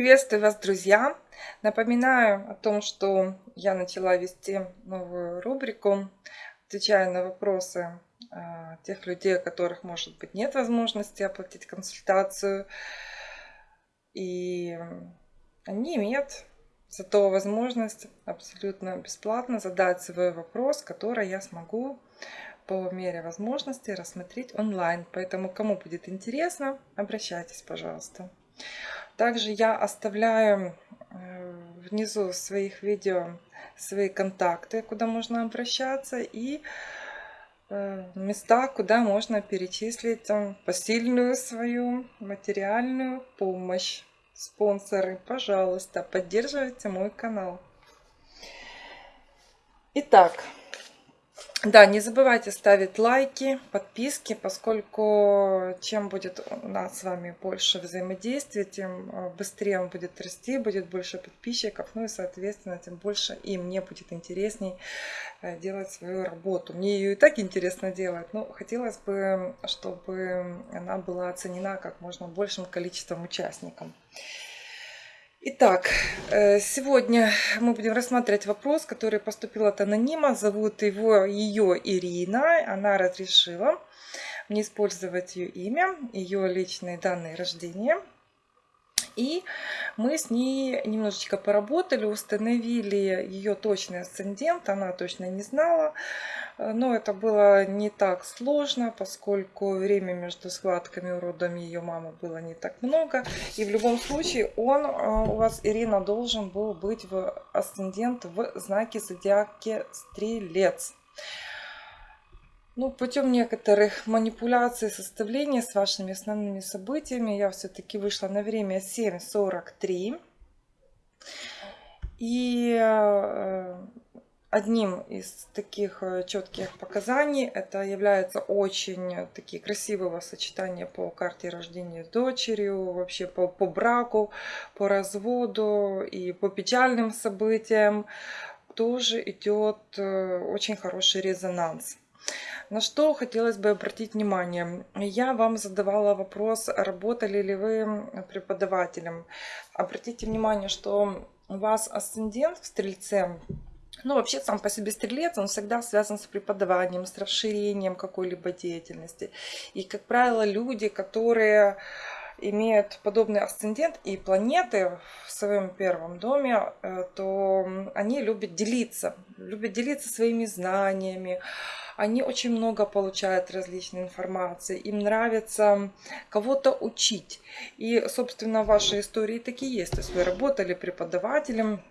Приветствую вас, друзья! Напоминаю о том, что я начала вести новую рубрику, отвечая на вопросы а, тех людей, у которых, может быть, нет возможности оплатить консультацию. И они имеют зато возможность абсолютно бесплатно задать свой вопрос, который я смогу по мере возможности рассмотреть онлайн. Поэтому, кому будет интересно, обращайтесь, пожалуйста. Также я оставляю э, внизу своих видео свои контакты, куда можно обращаться, и э, места, куда можно перечислить посильную свою материальную помощь. Спонсоры, пожалуйста, поддерживайте мой канал. Итак, да, не забывайте ставить лайки, подписки, поскольку чем будет у нас с вами больше взаимодействия, тем э, быстрее он будет расти, будет больше подписчиков, ну и, соответственно, тем больше и мне будет интересней э, делать свою работу. Мне ее и так интересно делать, но хотелось бы, чтобы она была оценена как можно большим количеством участников. Итак, э, сегодня мы будем рассматривать вопрос, который поступил от анонима. Зовут его ее Ирина. Она разрешила мне использовать ее имя, ее личные данные рождения. И мы с ней немножечко поработали, установили ее точный асцендент. Она точно не знала. Но это было не так сложно, поскольку время между схватками у родом ее мамы было не так много. И в любом случае он а, у вас, Ирина, должен был быть в асцендент в знаке зодиаки Стрелец. Ну, путем некоторых манипуляций, составления с вашими основными событиями я все-таки вышла на время 7.43. И э, Одним из таких э, четких показаний это является очень такие красивого сочетания по карте рождения с дочерью, вообще по, по браку, по разводу и по печальным событиям тоже идет э, очень хороший резонанс. На что хотелось бы обратить внимание. Я вам задавала вопрос, работали ли вы преподавателем. Обратите внимание, что у вас асцендент в Стрельце ну, вообще, сам по себе стрелец, он всегда связан с преподаванием, с расширением какой-либо деятельности. И, как правило, люди, которые имеют подобный асцендент и планеты в своем первом доме, э, то они любят делиться, любят делиться своими знаниями, они очень много получают различной информации, им нравится кого-то учить. И, собственно, ваши истории такие есть. То есть вы работали преподавателем,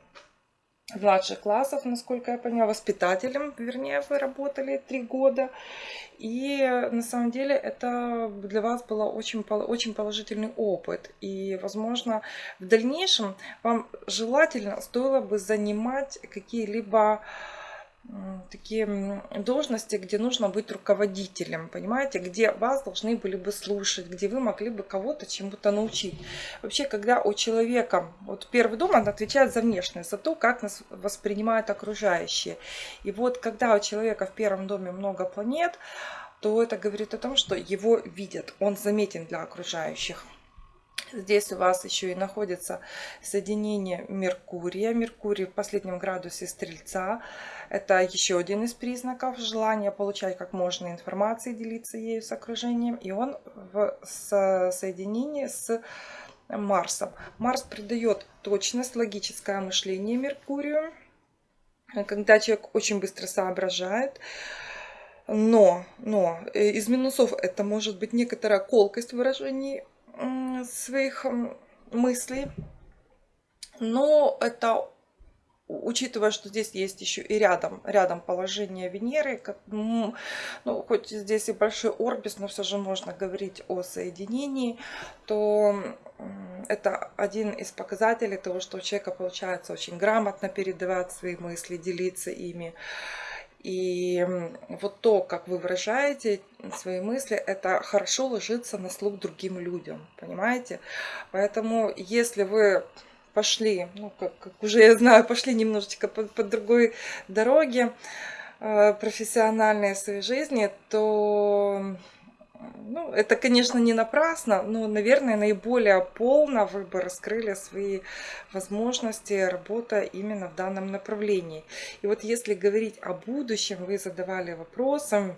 младших классов, насколько я поняла, воспитателем, вернее, вы работали три года. И на самом деле это для вас был очень, очень положительный опыт. И, возможно, в дальнейшем вам желательно стоило бы занимать какие-либо такие должности, где нужно быть руководителем, понимаете, где вас должны были бы слушать, где вы могли бы кого-то чему-то научить. Вообще, когда у человека, вот первый дом, он отвечает за внешность, за то, как нас воспринимают окружающие. И вот когда у человека в первом доме много планет, то это говорит о том, что его видят, он заметен для окружающих. Здесь у вас еще и находится соединение Меркурия. Меркурий в последнем градусе Стрельца. Это еще один из признаков желания получать как можно информации, делиться ею с окружением. И он в соединении с Марсом. Марс придает точность, логическое мышление Меркурию. Когда человек очень быстро соображает, но, но э, из минусов это может быть некоторая колкость выражений своих мыслей. Но это учитывая, что здесь есть еще и рядом, рядом положение Венеры, ну, хоть здесь и большой орбис, но все же можно говорить о соединении, то это один из показателей того, что у человека получается очень грамотно передавать свои мысли, делиться ими. И вот то, как вы выражаете свои мысли, это хорошо ложится на слух другим людям, понимаете? Поэтому, если вы пошли, ну, как, как уже я знаю, пошли немножечко по, по другой дороге э, профессиональной своей жизни, то Ну, это, конечно, не напрасно, но, наверное, наиболее полно вы бы раскрыли свои возможности, работа именно в данном направлении. И вот если говорить о будущем, вы задавали вопросы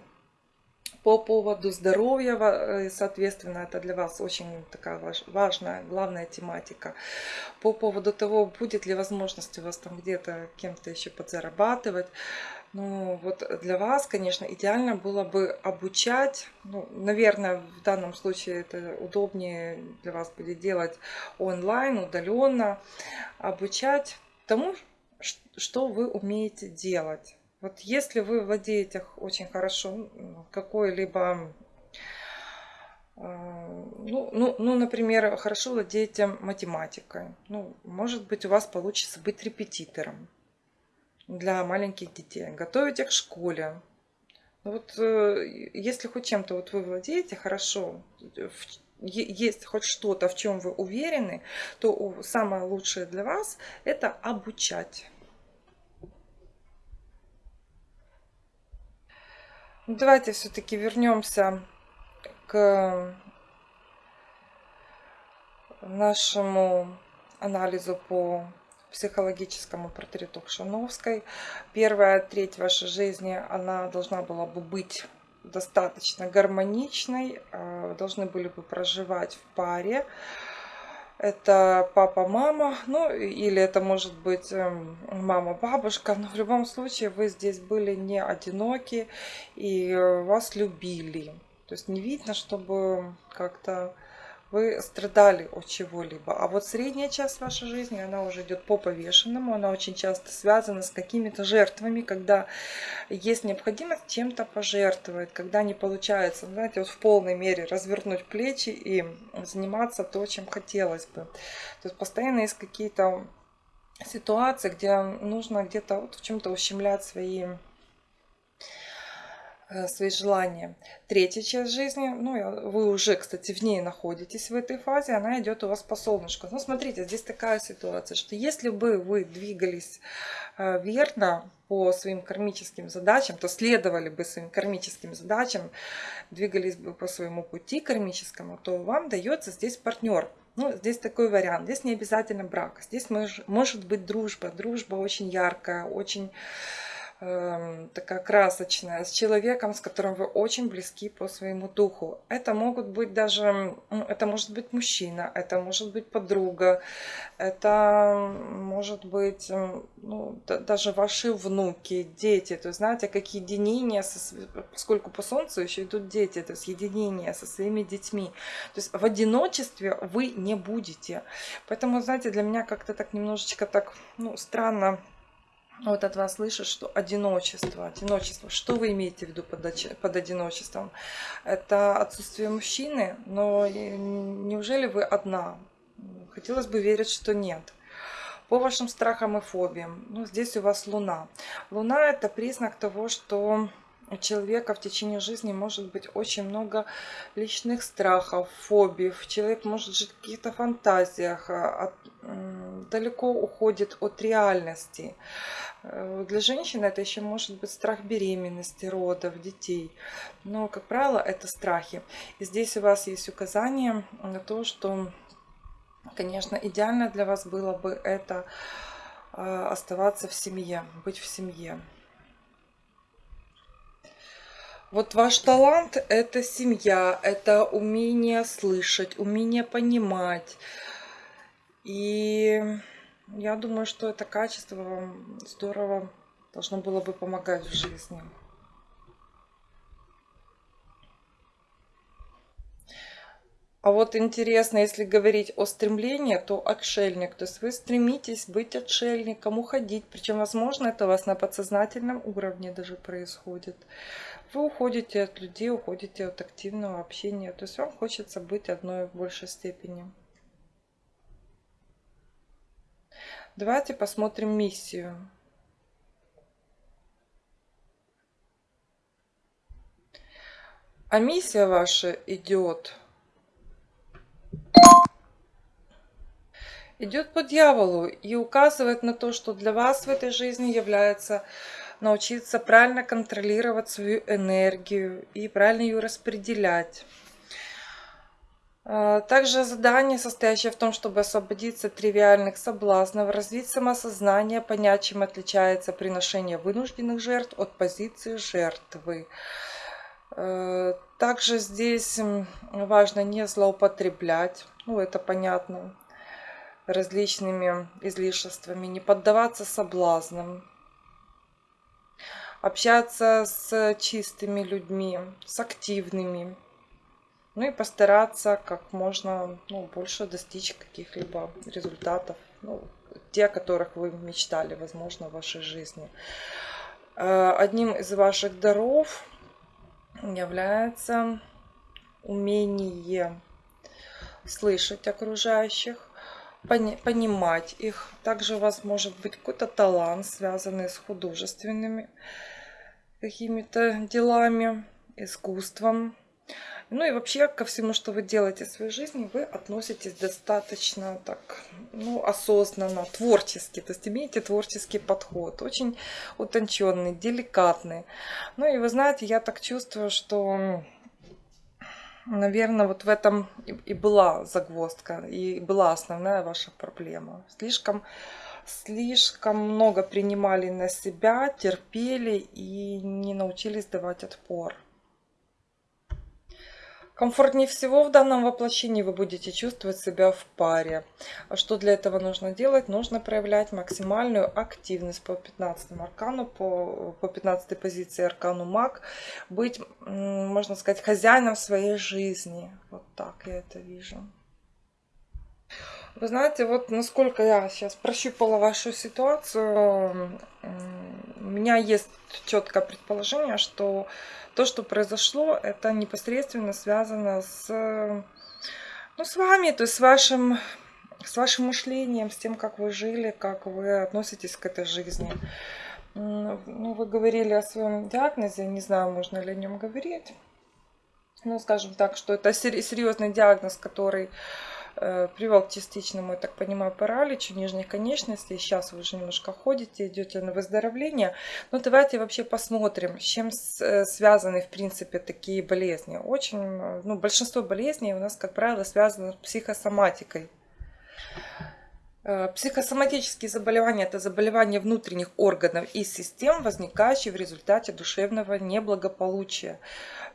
по поводу здоровья, э, соответственно, это для вас очень такая важная, главная тематика. По поводу того, будет ли возможность у вас там где-то кем-то еще подзарабатывать. Ну, вот для вас, конечно, идеально было бы обучать, ну, наверное, в данном случае это удобнее для вас будет делать онлайн, удаленно, обучать тому, что вы умеете делать. Вот если вы владеете очень хорошо какой-либо, а, ну, ну, ну, например, хорошо владеете математикой, ну, может быть, у вас получится быть репетитором для маленьких детей, готовить их к школе. Ну вот э, если хоть чем-то вот вы владеете хорошо, есть хоть что-то, в чем вы уверены, то самое лучшее для вас это обучать. Давайте все-таки вернемся к нашему анализу по психологическому портрету Кшановской. Первая треть вашей жизни, она должна была бы быть достаточно гармоничной, а, должны были бы проживать в паре. Это папа, мама, ну или это может быть эм, мама, бабушка, но в любом случае вы здесь были не одиноки и вас любили. То есть не видно, чтобы как-то вы страдали от чего-либо. А вот средняя часть вашей жизни, она уже идет по повешенному, она очень часто связана с какими-то жертвами, когда есть необходимость чем-то пожертвовать, когда не получается, знаете, вот в полной мере развернуть плечи и заниматься то, чем хотелось бы. То есть постоянно есть какие-то ситуации, где нужно где-то вот в чем-то ущемлять свои свои желания. Третья часть жизни, ну, вы уже, кстати, в ней находитесь в этой фазе, она идет у вас по солнышку. Ну, смотрите, здесь такая ситуация, что если бы вы двигались э, верно по своим кармическим задачам, то следовали бы своим кармическим задачам, двигались бы по своему пути кармическому, то вам дается здесь партнер. Ну, здесь такой вариант. Здесь не обязательно брак. Здесь может быть дружба. Дружба очень яркая, очень Эм, такая красочная, с человеком, с которым вы очень близки по своему духу. Это могут быть даже, ну, это может быть мужчина, это может быть подруга, это может быть ну, даже ваши внуки, дети. То есть, знаете, как единение, со, поскольку по Солнцу еще идут дети, то есть единение со своими детьми. То есть в одиночестве вы не будете. Поэтому, знаете, для меня как-то так немножечко так ну, странно вот от вас слышу, что одиночество, одиночество. Что вы имеете в виду под, под одиночеством? Это отсутствие мужчины, но неужели вы одна? Хотелось бы верить, что нет. По вашим страхам и фобиям, ну, здесь у вас Луна. Луна это признак того, что у человека в течение жизни может быть очень много личных страхов, фобий. Человек может жить в каких-то фантазиях, а, от, далеко уходит от реальности. Э, для женщины это еще может быть страх беременности, родов, детей. Но, как правило, это страхи. И здесь у вас есть указание на то, что, конечно, идеально для вас было бы это а, оставаться в семье, быть в семье. Вот ваш талант – это семья, это умение слышать, умение понимать. И я думаю, что это качество вам здорово должно было бы помогать в жизни. А вот интересно, если говорить о стремлении, то отшельник. То есть вы стремитесь быть отшельником, уходить. Причем, возможно, это у вас на подсознательном уровне даже происходит. Вы уходите от людей, уходите от активного общения. То есть вам хочется быть одной в большей степени. Давайте посмотрим миссию. А миссия ваша идет идет по дьяволу и указывает на то, что для вас в этой жизни является научиться правильно контролировать свою энергию и правильно ее распределять. А, Также задание, состоящее в том, чтобы освободиться от тривиальных соблазнов, развить самосознание, понять, чем отличается приношение вынужденных жертв от позиции жертвы. Э, Также здесь важно не злоупотреблять, ну это понятно, различными излишествами, не поддаваться соблазнам, общаться с чистыми людьми, с активными, ну и постараться как можно ну, больше достичь каких-либо результатов, ну, те, о которых вы мечтали, возможно, в вашей жизни. Э, Одним из ваших даров является умение слышать окружающих, пони- понимать их. Также у вас может быть какой-то талант, связанный с художественными какими-то делами, искусством. Ну и вообще ко всему, что вы делаете в своей жизни, вы относитесь достаточно так, ну, осознанно, творчески. То есть имеете творческий подход, очень утонченный, деликатный. Ну и вы знаете, я так чувствую, что наверное, вот в этом и была загвоздка, и была основная ваша проблема. Слишком, слишком много принимали на себя, терпели и не научились давать отпор. Комфортнее всего в данном воплощении вы будете чувствовать себя в паре. А что для этого нужно делать? Нужно проявлять максимальную активность по 15 аркану, по, по 15 позиции аркану маг. Быть, можно сказать, хозяином своей жизни. Вот так я это вижу. Вы знаете, вот насколько я сейчас прощупала вашу ситуацию, у меня есть четкое предположение, что то, что произошло, это непосредственно связано с, ну, с вами, то есть с вашим, с вашим мышлением, с тем, как вы жили, как вы относитесь к этой жизни. Ну, вы говорили о своем диагнозе, не знаю, можно ли о нем говорить. Ну, скажем так, что это серьезный диагноз, который привел к частичному, я так понимаю, параличу нижних конечностей. Сейчас вы уже немножко ходите, идете на выздоровление. Но давайте вообще посмотрим, с чем э, связаны, в принципе, такие болезни. Очень, э, ну, большинство болезней у нас, как правило, связано с психосоматикой. Э, Психосоматические заболевания– это заболевания внутренних органов и систем, возникающие в результате душевного неблагополучия.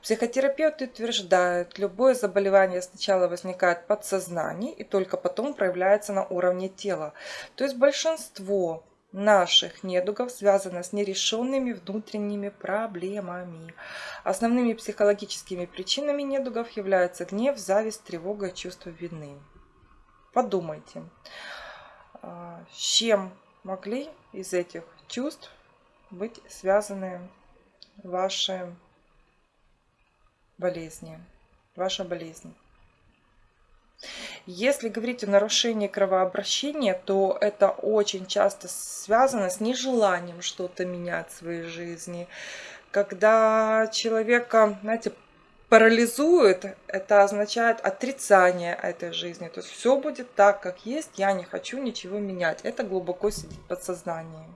Психотерапевты утверждают, любое заболевание сначала возникает в подсознании и только потом проявляется на уровне тела. То есть большинство наших недугов связано с нерешенными внутренними проблемами. Основными психологическими причинами недугов являются гнев, зависть, тревога и чувство вины. Подумайте, а, с чем могли из этих чувств быть связаны ваши болезни, ваша болезнь. Если говорить о нарушении кровообращения, то это очень часто связано с нежеланием что-то менять в своей жизни. Когда человека, знаете, парализует, это означает отрицание этой жизни. То есть все будет так, как есть, я не хочу ничего менять. Это глубоко сидит в подсознании.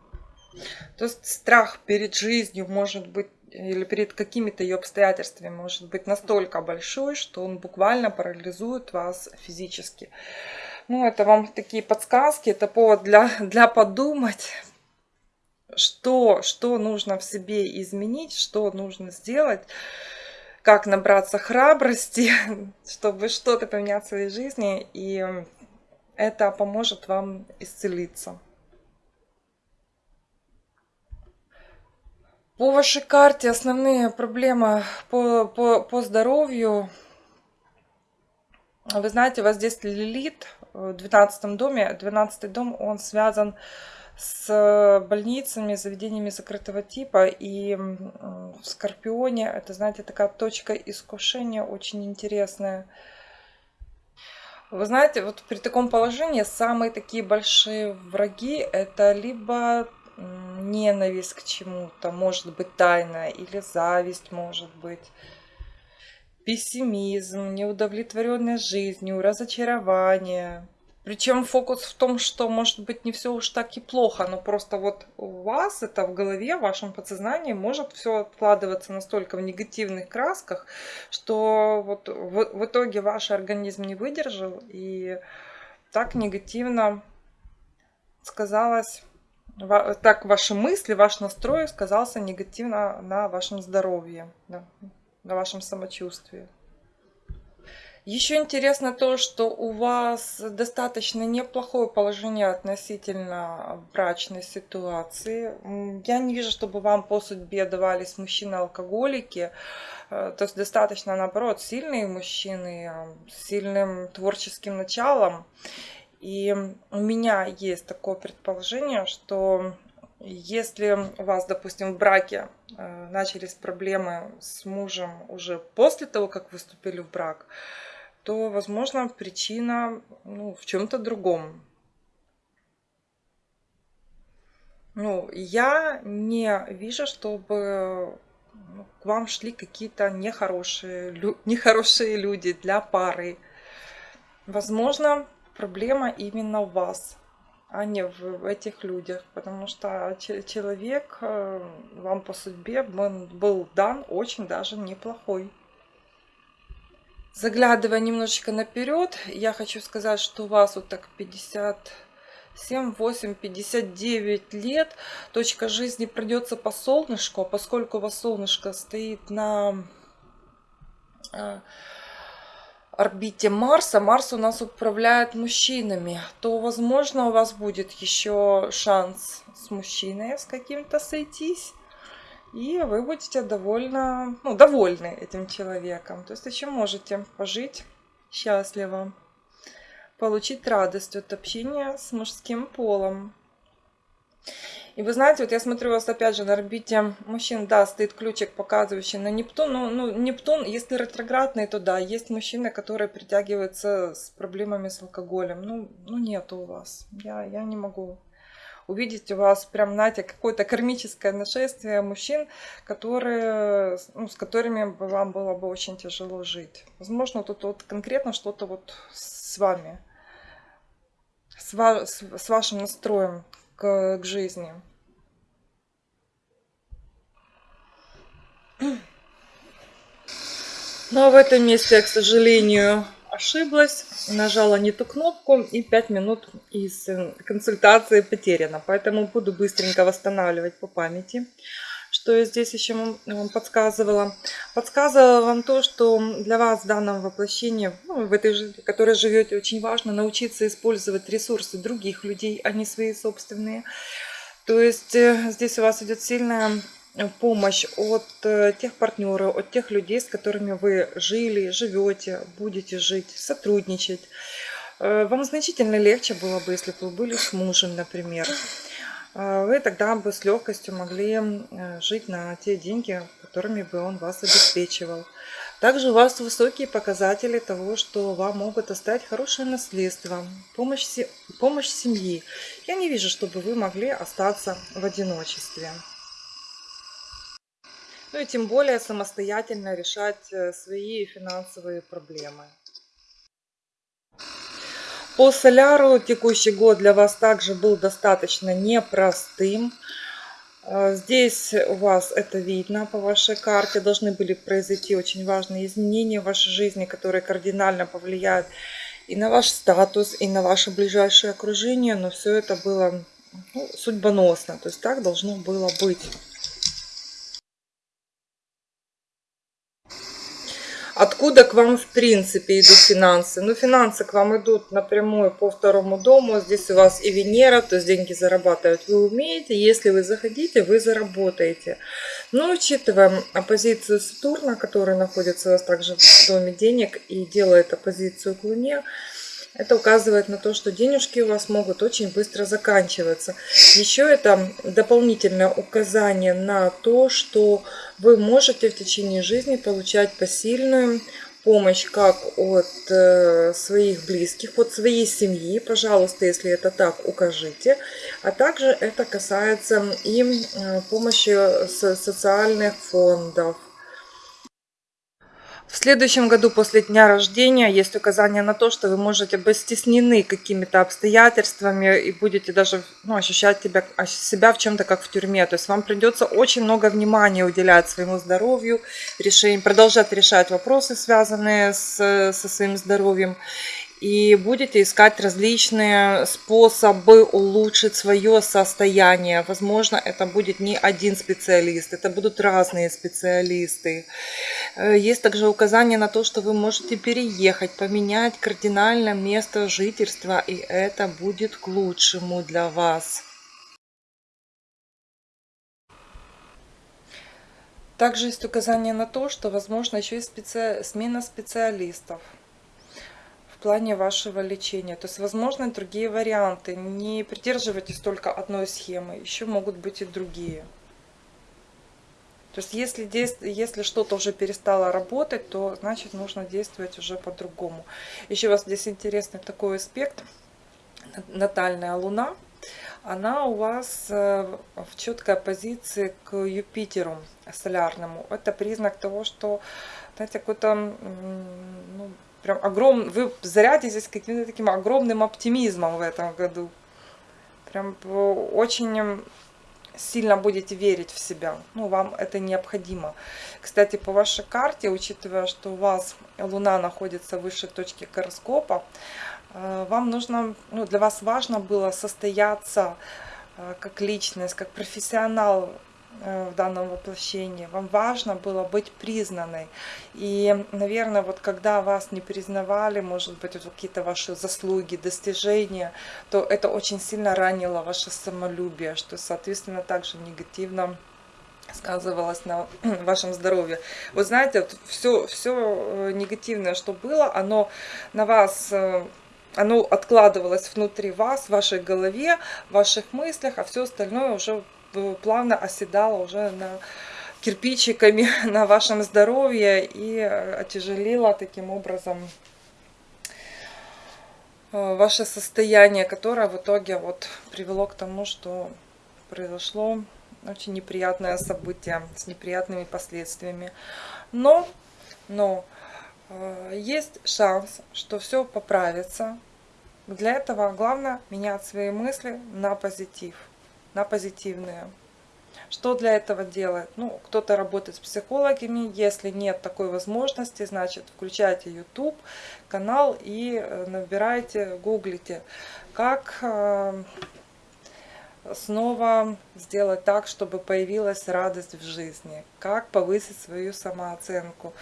То есть страх перед жизнью может быть или перед какими-то ее обстоятельствами может быть настолько большой, что он буквально парализует вас физически. Ну, это вам такие подсказки, это повод для, для подумать, что, что нужно в себе изменить, что нужно сделать, как набраться храбрости, чтобы что-то поменять в своей жизни, и это поможет вам исцелиться. По вашей карте основные проблемы по, по, по здоровью. Вы знаете, у вас здесь Лилит в 12 доме. 12 дом, он связан с больницами, заведениями закрытого типа. И в Скорпионе, это, знаете, такая точка искушения очень интересная. Вы знаете, вот при таком положении самые такие большие враги это либо ненависть к чему-то, может быть тайная, или зависть, может быть, пессимизм, неудовлетворенность жизнью, разочарование. Причем фокус в том, что может быть не все уж так и плохо, но просто вот у вас это в голове, в вашем подсознании может все откладываться настолько в негативных красках, что вот в, в итоге ваш организм не выдержал и так негативно сказалось, так ваши мысли, ваш настрой сказался негативно на вашем здоровье, на вашем самочувствии. Еще интересно то, что у вас достаточно неплохое положение относительно брачной ситуации. Я не вижу, чтобы вам по судьбе давались мужчины-алкоголики. Э, то есть достаточно, наоборот, сильные мужчины с сильным творческим началом. И у меня есть такое предположение, что если у вас, допустим, в браке э, начались проблемы с мужем уже после того, как вы вступили в брак, то, возможно, причина ну, в чем-то другом. Ну, я не вижу, чтобы ну, к вам шли какие-то нехорошие, лю нехорошие люди для пары. Возможно, проблема именно в вас, а не в, в этих людях. Потому что человек э, вам по судьбе был дан очень даже неплохой. Заглядывая немножечко наперед, я хочу сказать, что у вас вот так 57, 8, 59 лет. Точка жизни придется по солнышку, а поскольку у вас солнышко стоит на а, орбите Марса, Марс у нас управляет мужчинами, то, возможно, у вас будет еще шанс с мужчиной с каким-то сойтись и вы будете довольно, ну, довольны этим человеком. То есть еще можете пожить счастливо, получить радость от общения с мужским полом. И вы знаете, вот я смотрю вас опять же на орбите мужчин, да, стоит ключик, показывающий на Нептун. Ну, ну Нептун, если ретроградный, то да, есть мужчины, которые притягиваются с проблемами с алкоголем. Ну, ну нету у вас. Я, я не могу увидеть у вас прям, знаете, какое-то кармическое нашествие мужчин, которые, ну, с которыми вам было бы очень тяжело жить. Возможно, тут вот конкретно что-то вот с вами, с, ва с вашим настроем к, к жизни. Но в этом месте, к сожалению, ошиблась, нажала не ту кнопку и 5 минут из э, консультации потеряно. Поэтому буду быстренько восстанавливать по памяти. Что я здесь еще вам подсказывала? Подсказывала вам то, что для вас в данном воплощении, ну, в этой жизни, в которой живете, очень важно научиться использовать ресурсы других людей, а не свои собственные. То есть э, здесь у вас идет сильная помощь от э, тех партнеров, от тех людей, с которыми вы жили, живете, будете жить, сотрудничать. Э, вам значительно легче было бы, если бы вы были с мужем, например. Э, вы тогда бы с легкостью могли жить на те деньги, которыми бы он вас обеспечивал. Также у вас высокие показатели того, что вам могут оставить хорошее наследство, помощь, помощь семьи. Я не вижу, чтобы вы могли остаться в одиночестве. Ну и тем более самостоятельно решать э, свои финансовые проблемы. По соляру текущий год для вас также был достаточно непростым. Э, здесь у вас это видно по вашей карте. Должны были произойти очень важные изменения в вашей жизни, которые кардинально повлияют и на ваш статус, и на ваше ближайшее окружение. Но все это было ну, судьбоносно. То есть так должно было быть. Откуда к вам в принципе идут финансы? Ну, финансы к вам идут напрямую по второму дому. Здесь у вас и Венера, то есть деньги зарабатывать вы умеете. Если вы заходите, вы заработаете. Но учитывая оппозицию Сатурна, который находится у вас также в доме денег и делает оппозицию к Луне, это указывает на то, что денежки у вас могут очень быстро заканчиваться. Еще это дополнительное указание на то, что вы можете в течение жизни получать посильную помощь как от э, своих близких, от своей семьи, пожалуйста, если это так, укажите. А также это касается и э, помощи социальных фондов, В следующем году после дня рождения есть указание на то, что вы можете быть стеснены какими-то обстоятельствами и будете даже ну, ощущать тебя, себя в чем-то как в тюрьме. То есть вам придется очень много внимания уделять своему здоровью, решение, продолжать решать вопросы, связанные с, со своим здоровьем и будете искать различные способы улучшить свое состояние. Возможно, это будет не один специалист, это будут разные специалисты. Э, есть также указание на то, что вы можете переехать, поменять кардинально место жительства, и это будет к лучшему для вас. Также есть указание на то, что возможно еще и специ... смена специалистов плане вашего лечения. То есть возможны другие варианты. Не придерживайтесь только одной схемы, еще могут быть и другие. То есть если, если что-то уже перестало работать, то значит нужно действовать уже по-другому. Еще у вас здесь интересный такой аспект. Натальная луна. Она у вас э, в четкой оппозиции к Юпитеру солярному. Это признак того, что, знаете, какой-то ну, прям огромный, вы зарядитесь каким-то таким огромным оптимизмом в этом году. Прям очень сильно будете верить в себя. Ну, вам это необходимо. Кстати, по вашей карте, учитывая, что у вас Луна находится выше точки гороскопа, э, вам нужно, ну, для вас важно было состояться э, как личность, как профессионал в данном воплощении. Вам важно было быть признанной. И, наверное, вот когда вас не признавали, может быть, какие-то ваши заслуги, достижения, то это очень сильно ранило ваше самолюбие, что, соответственно, также негативно сказывалось на вашем здоровье. Вы знаете, вот все, все э, негативное, что было, оно на вас э, оно откладывалось внутри вас, в вашей голове, в ваших мыслях, а все остальное уже плавно оседала уже на кирпичиками на вашем здоровье и отяжелила таким образом э, ваше состояние, которое в итоге вот привело к тому, что произошло очень неприятное событие с неприятными последствиями. Но, но э, есть шанс, что все поправится. Для этого главное менять свои мысли на позитив на позитивные. Что для этого делать? Ну, кто-то работает с психологами. Если нет такой возможности, значит, включайте YouTube канал и э, набирайте, гуглите, как э, снова сделать так, чтобы появилась радость в жизни, как повысить свою самооценку.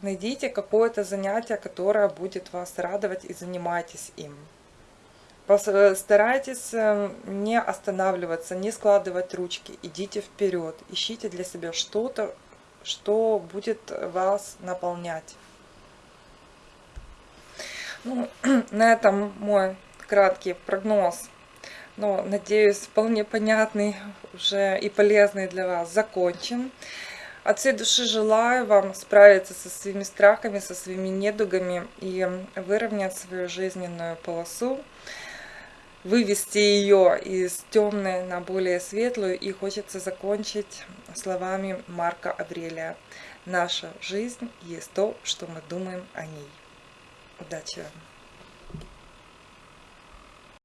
Найдите какое-то занятие, которое будет вас радовать и занимайтесь им. Э, старайтесь эм, не останавливаться, не складывать ручки. Идите вперед. Ищите для себя что-то, что будет вас наполнять. Ну, на этом мой краткий прогноз. Но, надеюсь, вполне понятный уже и полезный для вас закончен. От всей души желаю вам справиться со своими страхами, со своими недугами и выровнять свою жизненную полосу вывести ее из темной на более светлую. И хочется закончить словами Марка Аврелия. Наша жизнь есть то, что мы думаем о ней. Удачи вам!